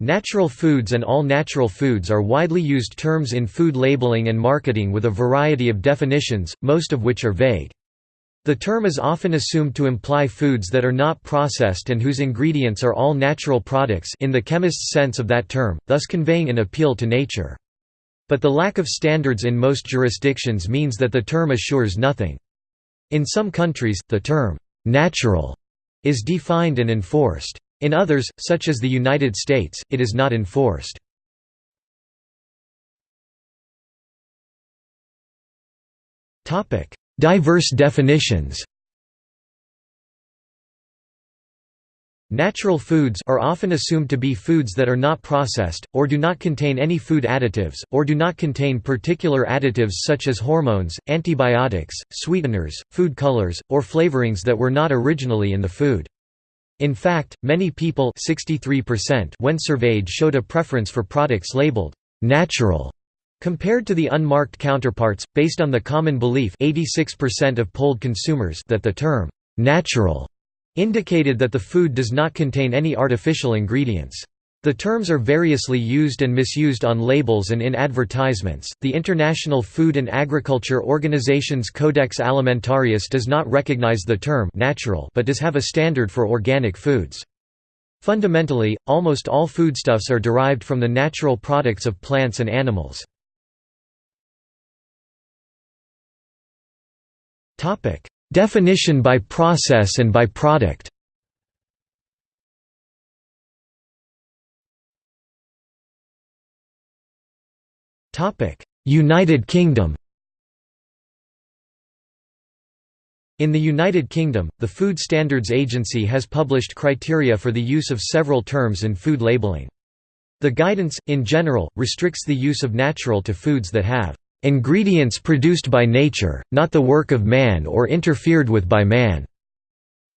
Natural foods and all natural foods are widely used terms in food labeling and marketing with a variety of definitions, most of which are vague. The term is often assumed to imply foods that are not processed and whose ingredients are all natural products in the chemist's sense of that term, thus conveying an appeal to nature. But the lack of standards in most jurisdictions means that the term assures nothing. In some countries, the term, "'natural' is defined and enforced. In others, such as the United States, it is not enforced. Diverse definitions Natural foods are often assumed to be foods that are not processed, or do not contain any food additives, or do not contain particular additives such as hormones, antibiotics, sweeteners, food colors, or flavorings that were not originally in the food. In fact, many people 63% when surveyed showed a preference for products labeled «natural» Compared to the unmarked counterparts, based on the common belief 86% of polled consumers that the term «natural» indicated that the food does not contain any artificial ingredients. The terms are variously used and misused on labels and in advertisements. The International Food and Agriculture Organization's Codex Alimentarius does not recognize the term natural but does have a standard for organic foods. Fundamentally, almost all foodstuffs are derived from the natural products of plants and animals. Definition by process and by product. United Kingdom. In the United Kingdom, the Food Standards Agency has published criteria for the use of several terms in food labelling. The guidance, in general, restricts the use of natural to foods that have Ingredients produced by nature, not the work of man or interfered with by man.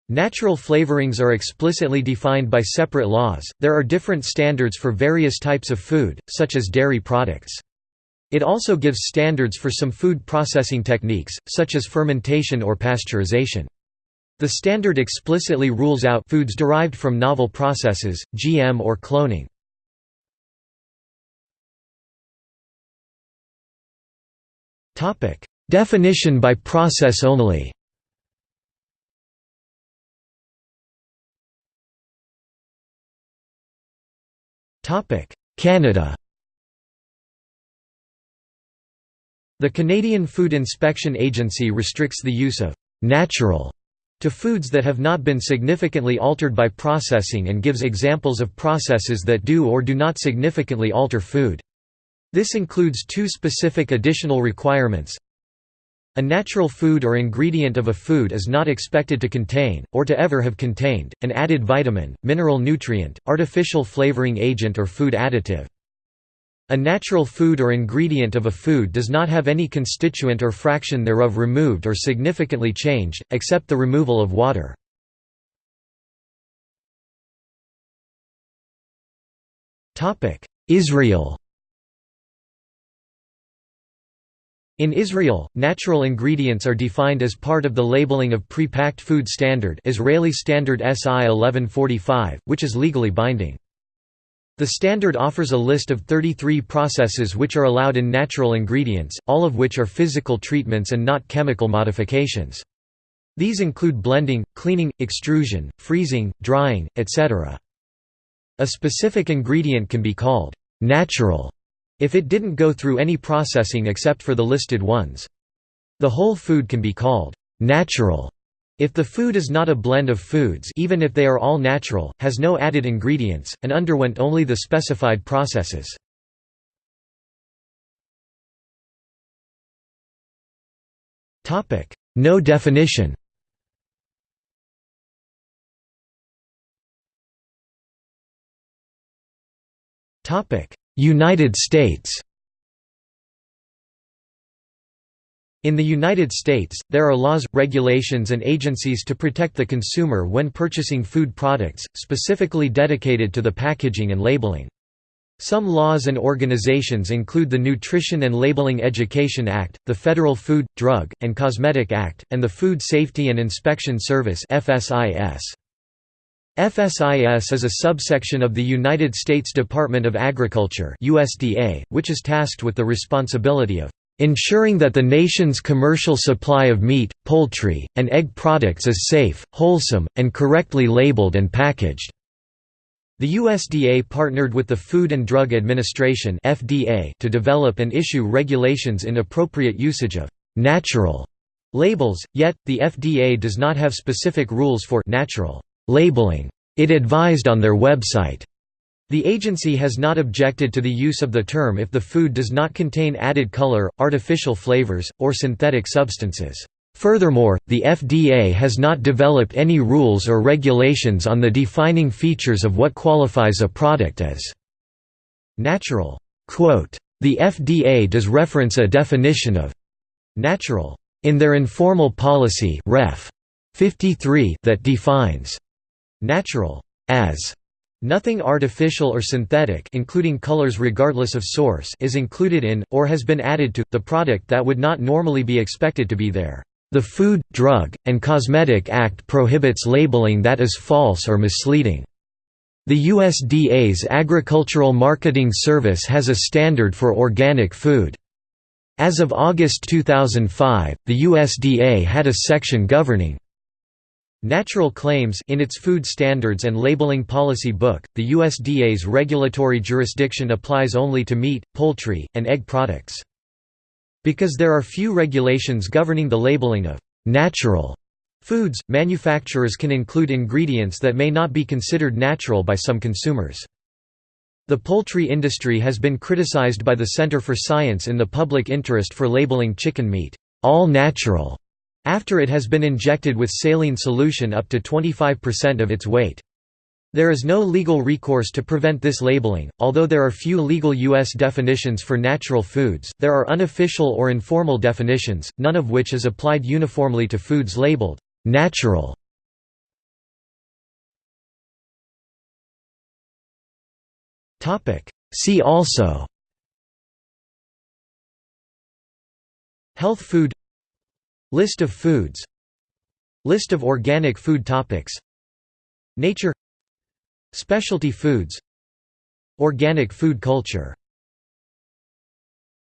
Natural flavorings are explicitly defined by separate laws. There are different standards for various types of food, such as dairy products. It also gives standards for some food processing techniques, such as fermentation or pasteurization. The standard explicitly rules out foods derived from novel processes, GM or cloning. Topic: Definition by process only. Topic: Canada. The Canadian Food Inspection Agency restricts the use of natural to foods that have not been significantly altered by processing and gives examples of processes that do or do not significantly alter food. This includes two specific additional requirements. A natural food or ingredient of a food is not expected to contain, or to ever have contained, an added vitamin, mineral nutrient, artificial flavoring agent or food additive. A natural food or ingredient of a food does not have any constituent or fraction thereof removed or significantly changed, except the removal of water. Israel In Israel, natural ingredients are defined as part of the labeling of pre-packed food standard Israeli Standard SI 1145, which is legally binding. The standard offers a list of 33 processes which are allowed in natural ingredients, all of which are physical treatments and not chemical modifications. These include blending, cleaning, extrusion, freezing, drying, etc. A specific ingredient can be called natural if it didn't go through any processing except for the listed ones. The whole food can be called natural if the food is not a blend of foods even if they are all natural, has no added ingredients, and underwent only the specified processes. No definition. United States In the United States, there are laws, regulations and agencies to protect the consumer when purchasing food products, specifically dedicated to the packaging and labeling. Some laws and organizations include the Nutrition and Labeling Education Act, the Federal Food, Drug, and Cosmetic Act, and the Food Safety and Inspection Service FSIS. FSIS is a subsection of the United States Department of Agriculture USDA, which is tasked with the responsibility of ensuring that the nation's commercial supply of meat, poultry, and egg products is safe, wholesome, and correctly labeled and packaged. The USDA partnered with the Food and Drug Administration (FDA) to develop and issue regulations in appropriate usage of natural labels, yet the FDA does not have specific rules for natural labeling. It advised on their website. The agency has not objected to the use of the term if the food does not contain added color, artificial flavors, or synthetic substances. Furthermore, the FDA has not developed any rules or regulations on the defining features of what qualifies a product as natural. the FDA does reference a definition of natural in their informal policy Ref. 53 that defines natural as Nothing artificial or synthetic including colors regardless of source is included in, or has been added to, the product that would not normally be expected to be there. The Food, Drug, and Cosmetic Act prohibits labeling that is false or misleading. The USDA's Agricultural Marketing Service has a standard for organic food. As of August 2005, the USDA had a section governing Natural claims in its Food Standards and Labeling Policy Book, the USDA's regulatory jurisdiction applies only to meat, poultry, and egg products. Because there are few regulations governing the labeling of «natural» foods, manufacturers can include ingredients that may not be considered natural by some consumers. The poultry industry has been criticized by the Center for Science in the Public Interest for labeling chicken meat «all natural» after it has been injected with saline solution up to 25% of its weight. There is no legal recourse to prevent this labeling, although there are few legal U.S. definitions for natural foods, there are unofficial or informal definitions, none of which is applied uniformly to foods labeled «natural». See also Health food List of foods. List of organic food topics. Nature. Specialty foods. Organic food culture